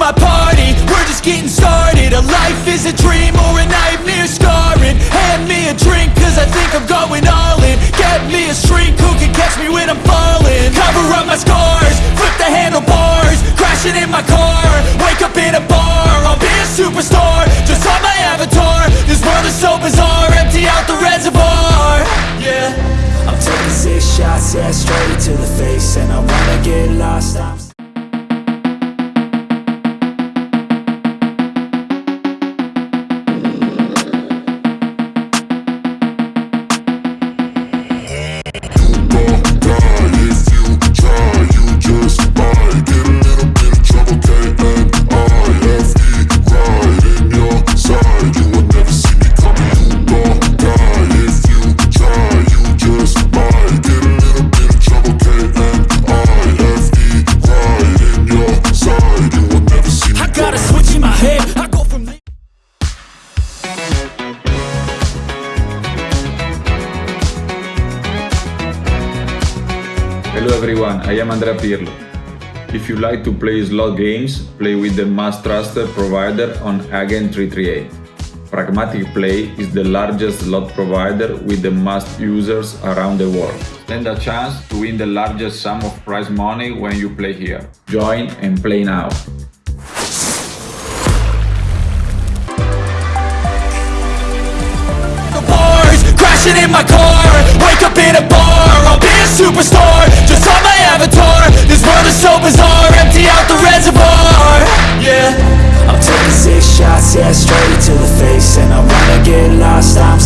my party, we're just getting started. A life is a dream or a nightmare scarring. Hand me a drink cause I think I'm going all in. Get me a shrink who can catch me when I'm falling. Cover up my scars, Hello everyone, I am Andrea Pirlo. If you like to play slot games, play with the most trusted provider on Agent 338. Pragmatic Play is the largest slot provider with the most users around the world. Stand a chance to win the largest sum of prize money when you play here. Join and play now. Superstar. Just on my avatar. This world is so bizarre. Empty out the reservoir. Yeah. I'm taking six shots, yeah, straight to the face And I wanna get lost, I'm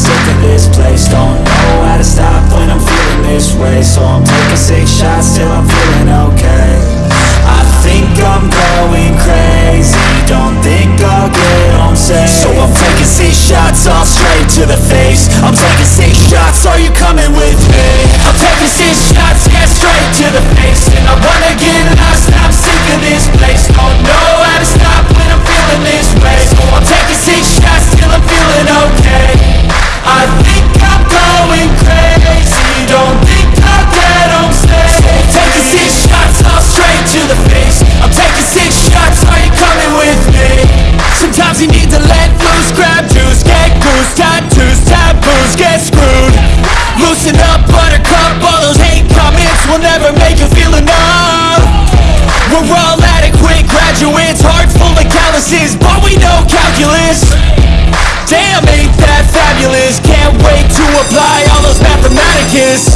mathematicus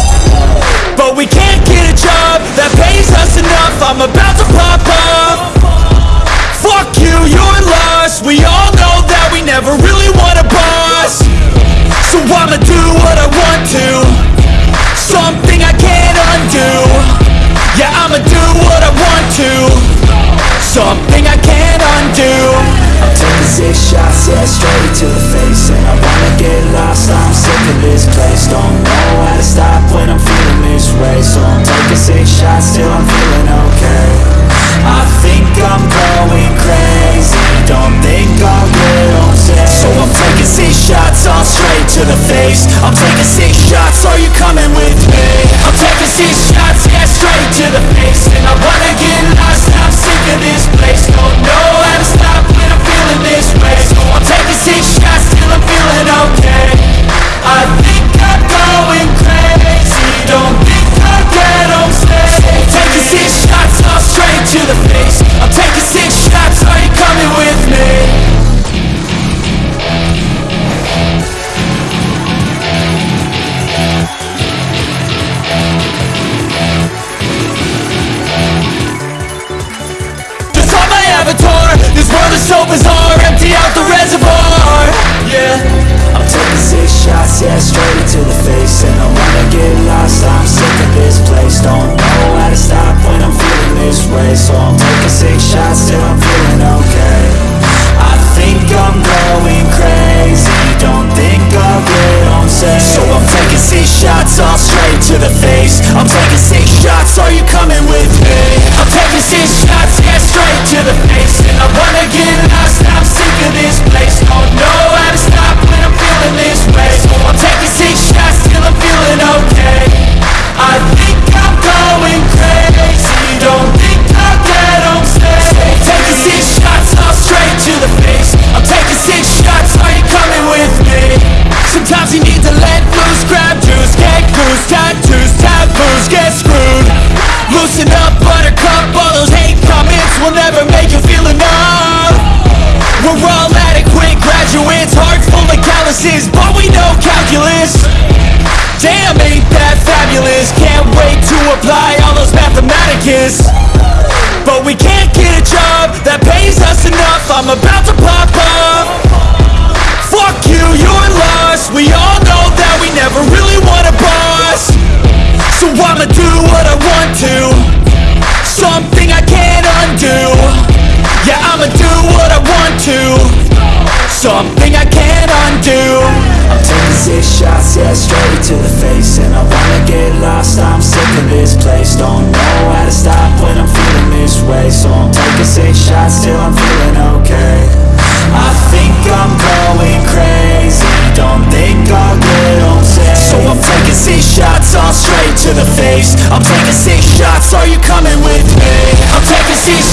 But we can't get a job that pays us enough. I'm about to pop up. Fuck you, you're lost. We all know that we never really want a boss. So I'ma do what I want to. Something I can't undo. Yeah, I'ma do what I want to. Something I can't undo. I'm taking six shots, yeah, straight to the face. And I wanna get lost, I'm sick of this place. Don't know to stop when I'm feeling this way. So I'm taking six shots till I'm feeling okay. I think I'm going crazy. Don't think I'll get home safe. So I'm taking six shots, all straight to the face. I'm taking six shots, are you coming with me? I'm taking six so bizarre Empty out the reservoir. Yeah. I'm taking six shots, yeah, straight to the face. And I wanna get lost, I'm sick of this place. Don't know how to stop when I'm feeling this way. So I'm taking six shots till I'm feeling okay. I think I'm going crazy. Don't think I'll get home safe So I'm taking six shots, all straight to the face. I'm taking six shots, are you coming with me? I'm taking six mathematicus But we can't get a job That pays us enough. I'm about to pop up. Fuck you, you're lost. We all know that we never really want a boss. So I'ma do what I want to. Something I can't undo. Yeah, I'ma do what I want to. Something I can't undo. I'm taking six shots, yeah, straight to the face. And I wanna get lost, I'm sick of this place. Don't know to stop when I'm feeling this way. So I'm taking six shots till I'm feeling okay. I think I'm going crazy. Don't think I'll get home safe So I'm taking six shots all straight to the face. I'm taking six shots, are you coming with me? I'm taking six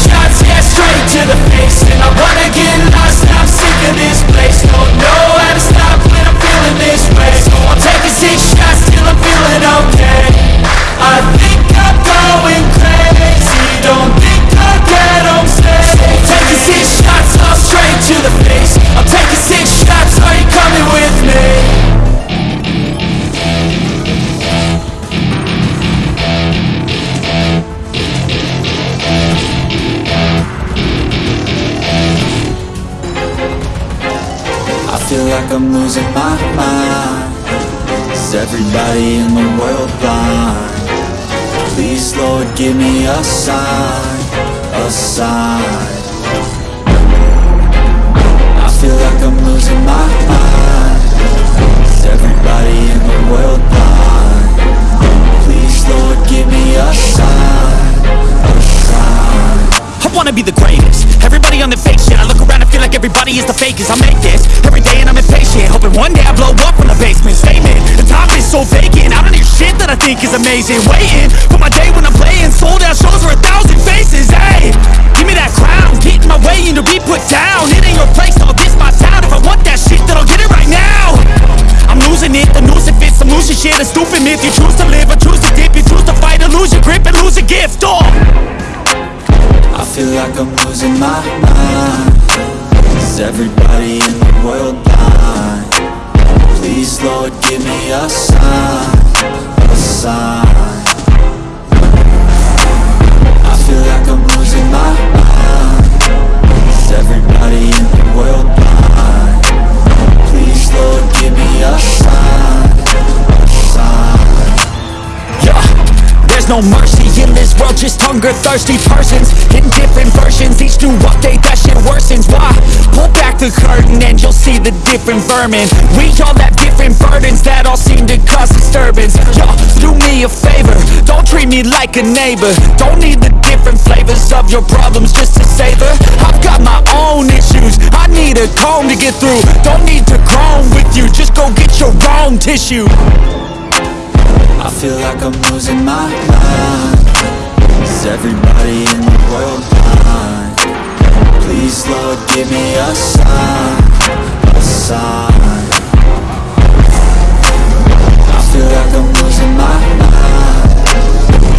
world? Please Lord give me a sign, a sign I feel like I'm losing my mind Is everybody in the world blind? Please Lord give me a sign, wanna be the greatest. Everybody on the fake shit I look around and feel like everybody is the fakest. I make this every day and I'm impatient Hoping one day I blow up from the basement. Statement, the top is so vacant I don't hear shit that I think is amazing. Waiting for my day when I'm playing Sold out shows for a thousand faces Hey, give me that crown Get in my way and to be put down. It ain't your place, no, this my town. If I want that shit, then I'll get it right now. I'm losing it, the noose it fits I'm losing shit, a stupid myth. You choose to live or choose to dip You choose to fight or lose your grip and lose a gift, oh feel like I'm losing my mind Is everybody in the world blind? Please Lord give me a sign, a sign I feel like I'm losing my mind everybody in the world? Please Lord give me a sign, a sign Yeah, there's no mercy just hunger thirsty persons in different versions. Each new update, that shit worsens. Why? Pull back the curtain and you'll see the different vermin. We all have different burdens that all seem to cause disturbance. Yo, do me a favor, don't treat me like a neighbor. Don't need the different flavors of your problems just to savor. I've got my own issues, I need a comb to get through. Don't need to groan with you, just go get your own tissue. I feel like I'm losing my mind Is everybody in the world blind? Please Lord give me a sign, a sign. I feel like I'm losing my mind.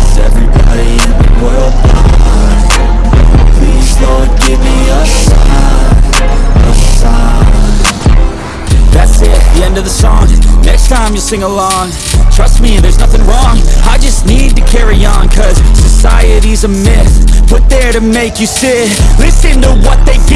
Is everybody in the world blind? Please Lord give me a sign, a sign. That's it, the end of the song. Next time you'll sing along Trust me, there's nothing wrong. I just need to carry on Cause society's a myth. Put there to make you sit. Listen to what they give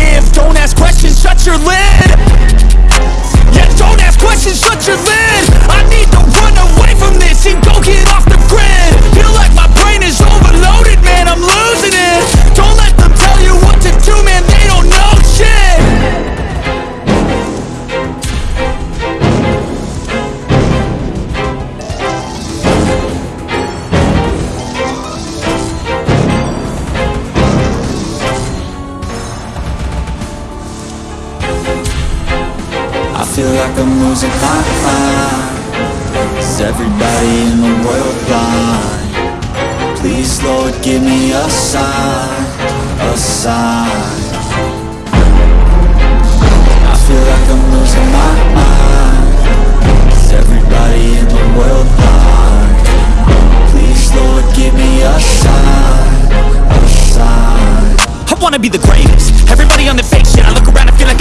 Lord give me a sign, a sign. I feel like I'm losing my mind. Is everybody in the world blind? Please Lord give me a sign, a sign. I wanna be the greatest. Everybody on the fake shit I look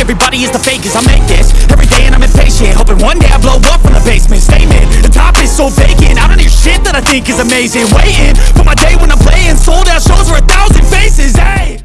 everybody is the fakest I make this every day and I'm impatient Hoping one day I blow up from the basement. Statement, the top is so vacant. I don't hear shit that I think is amazing. Waiting for my day when I'm playing Sold out shows for a thousand faces, hey